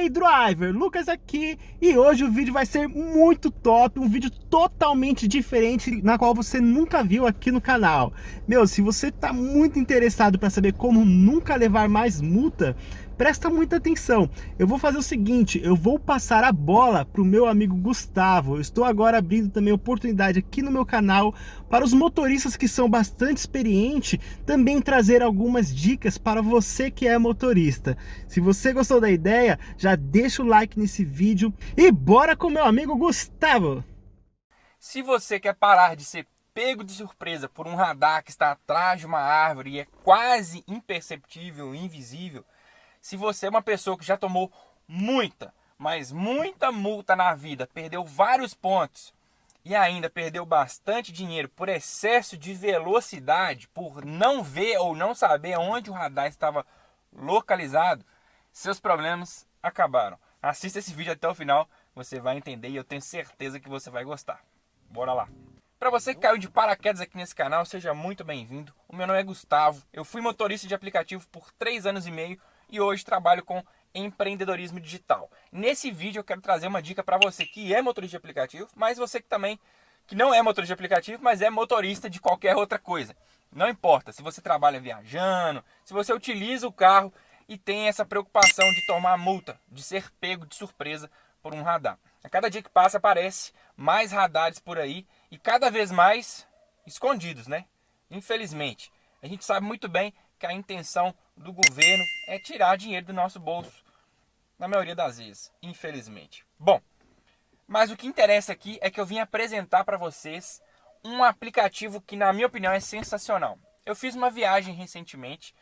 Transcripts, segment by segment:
aí, driver, Lucas aqui e hoje o vídeo vai ser muito top, um vídeo totalmente diferente na qual você nunca viu aqui no canal. Meu, se você tá muito interessado para saber como nunca levar mais multa, presta muita atenção. Eu vou fazer o seguinte, eu vou passar a bola para o meu amigo Gustavo. Eu estou agora abrindo também oportunidade aqui no meu canal para os motoristas que são bastante experientes também trazer algumas dicas para você que é motorista. Se você gostou da ideia, já deixa o like nesse vídeo e bora com meu amigo Gustavo. Se você quer parar de ser pego de surpresa por um radar que está atrás de uma árvore e é quase imperceptível, invisível, se você é uma pessoa que já tomou muita, mas muita multa na vida, perdeu vários pontos e ainda perdeu bastante dinheiro por excesso de velocidade, por não ver ou não saber onde o radar estava localizado, seus problemas acabaram. Assista esse vídeo até o final, você vai entender e eu tenho certeza que você vai gostar. Bora lá! Para você que caiu de paraquedas aqui nesse canal, seja muito bem-vindo. O meu nome é Gustavo, eu fui motorista de aplicativo por 3 anos e meio e hoje trabalho com empreendedorismo digital. Nesse vídeo eu quero trazer uma dica para você que é motorista de aplicativo, mas você que também que não é motorista de aplicativo, mas é motorista de qualquer outra coisa. Não importa se você trabalha viajando, se você utiliza o carro e tem essa preocupação de tomar multa, de ser pego de surpresa por um radar. A cada dia que passa aparece mais radares por aí e cada vez mais escondidos, né? Infelizmente. A gente sabe muito bem que a intenção do governo é tirar dinheiro do nosso bolso, na maioria das vezes, infelizmente. Bom, mas o que interessa aqui é que eu vim apresentar para vocês um aplicativo que, na minha opinião, é sensacional. Eu fiz uma viagem recentemente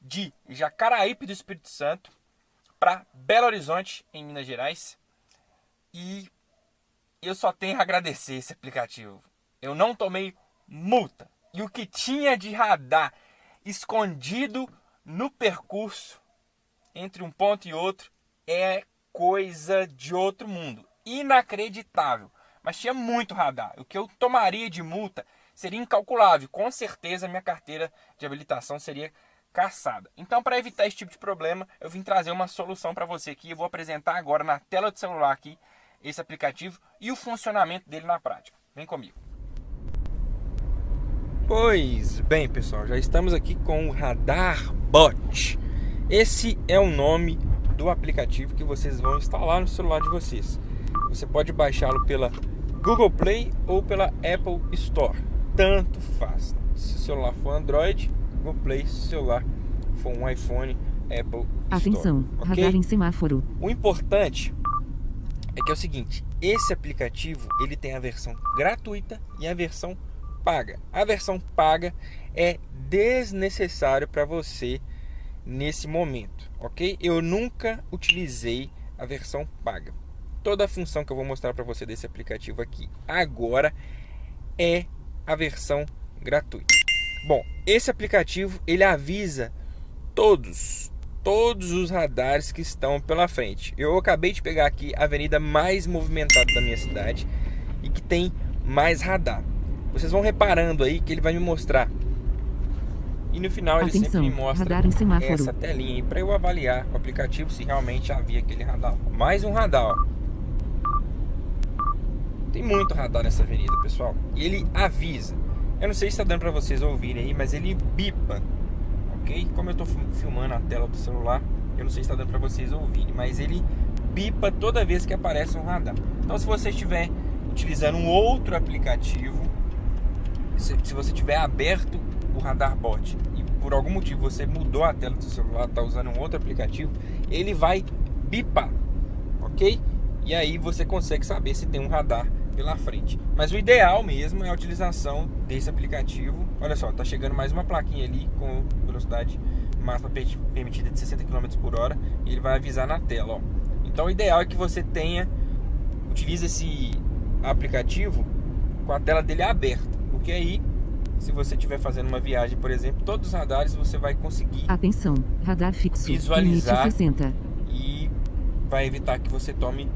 de Jacaraípe do Espírito Santo para Belo Horizonte, em Minas Gerais, e eu só tenho a agradecer esse aplicativo. Eu não tomei multa. E o que tinha de radar escondido no percurso entre um ponto e outro é coisa de outro mundo. Inacreditável. Mas tinha muito radar. O que eu tomaria de multa seria incalculável. Com certeza minha carteira de habilitação seria caçada. Então, para evitar esse tipo de problema, eu vim trazer uma solução para você aqui. Eu vou apresentar agora na tela do celular aqui esse aplicativo e o funcionamento dele na prática. Vem comigo. Pois bem, pessoal, já estamos aqui com o Radar Bot. Esse é o nome do aplicativo que vocês vão instalar no celular de vocês. Você pode baixá-lo pela Google Play ou pela Apple Store. Tanto faz. Se o celular for Android, Google Play. Se o celular for um iPhone, Apple Atenção, Store. radar Okay? em semáforo. O importante é que é o seguinte, esse aplicativo ele tem a versão gratuita e a versão paga. A versão paga é desnecessário para você nesse momento, ok? Eu nunca utilizei a versão paga. Toda a função que eu vou mostrar para você desse aplicativo aqui agora é a versão gratuita. Bom, esse aplicativo ele avisa todos, todos os radares que estão pela frente. Eu acabei de pegar aqui a avenida mais movimentada da minha cidade e que tem mais radar. Vocês vão reparando aí que ele vai me mostrar. E no final ele Atenção, sempre me mostra essa telinha para eu avaliar o aplicativo se realmente havia aquele radar. Mais um radar, ó. Tem muito radar nessa avenida, pessoal. E ele avisa. Eu não sei se está dando para vocês ouvirem aí, mas ele bipa. Ok? Como eu estou filmando a tela do celular, eu não sei se está dando para vocês ouvirem, mas ele bipa toda vez que aparece um radar. Então, se você estiver utilizando um outro aplicativo, se, se você tiver aberto o radar bot e por algum motivo você mudou a tela do seu celular, está usando um outro aplicativo, ele vai bipar, ok? E aí você consegue saber se tem um radar pela frente. Mas o ideal mesmo é a utilização desse aplicativo. Olha só, tá chegando mais uma plaquinha ali com velocidade máxima permitida de 60 km por hora e ele vai avisar na tela, ó. Então o ideal é que você tenha utilize esse aplicativo com a tela dele aberta, porque aí se você estiver fazendo uma viagem, por exemplo, todos os radares você vai conseguir Atenção, radar fixo. Visualizar. Limite 60. e vai evitar que você tome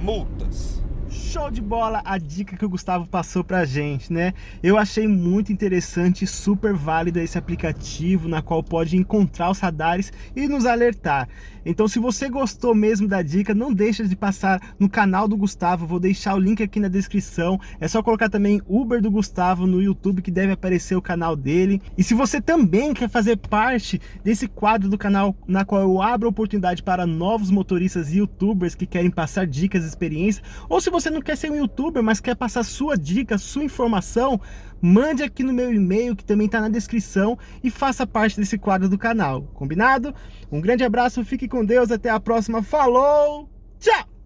multas. Show de bola a dica que o Gustavo passou pra gente, né? Eu achei muito interessante e super válido esse aplicativo na qual pode encontrar os radares e nos alertar. Então se você gostou mesmo da dica, não deixa de passar no canal do Gustavo, vou deixar o link aqui na descrição. É só colocar também Uber do Gustavo no YouTube que deve aparecer o canal dele. E se você também quer fazer parte desse quadro do canal na qual eu abro oportunidade para novos motoristas e youtubers que querem passar dicas, experiências, ou se você não quer ser um youtuber, mas quer passar sua dica, sua informação, mande aqui no meu e-mail, que também está na descrição, e faça parte desse quadro do canal, combinado? Um grande abraço, fique com Deus, até a próxima, falou, tchau!